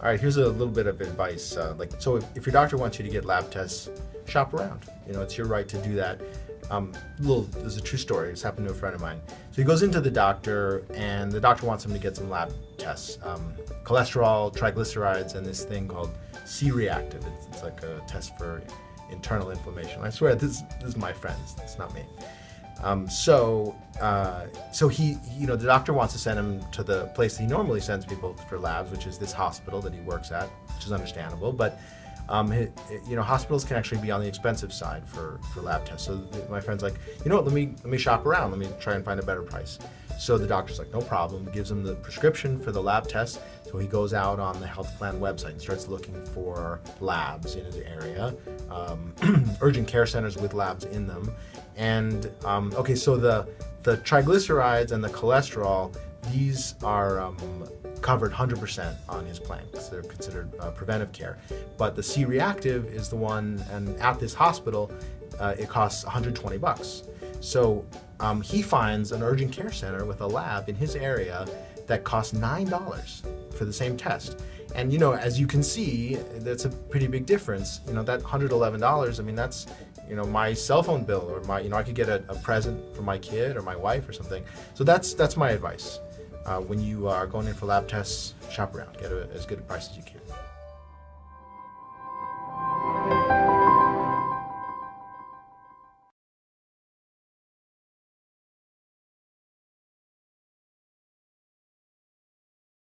All right, here's a little bit of advice. Uh, like, so if, if your doctor wants you to get lab tests, shop around. You know, it's your right to do that. Um, little, there's a true story. It's happened to a friend of mine. So he goes into the doctor, and the doctor wants him to get some lab tests: um, cholesterol, triglycerides, and this thing called C-reactive. It's, it's like a test for internal inflammation. I swear, this, this is my friends. It's not me. Um, so, uh, so he, you know, the doctor wants to send him to the place he normally sends people for labs, which is this hospital that he works at, which is understandable. But, um, he, you know, hospitals can actually be on the expensive side for, for lab tests. So my friend's like, you know what, let me, let me shop around. Let me try and find a better price. So the doctor's like, no problem, gives him the prescription for the lab test. So he goes out on the health plan website and starts looking for labs in his area, um, urgent care centers with labs in them. And um, okay, so the, the triglycerides and the cholesterol, these are um, covered 100% on his plan because they're considered uh, preventive care. But the C-reactive is the one, and at this hospital, uh, it costs 120 bucks. So um, he finds an urgent care center with a lab in his area that costs $9 for the same test. And you know, as you can see, that's a pretty big difference. You know, that $111, I mean, that's, you know, my cell phone bill or my, you know, I could get a, a present for my kid or my wife or something. So that's, that's my advice. Uh, when you are going in for lab tests, shop around, get a, as good a price as you can.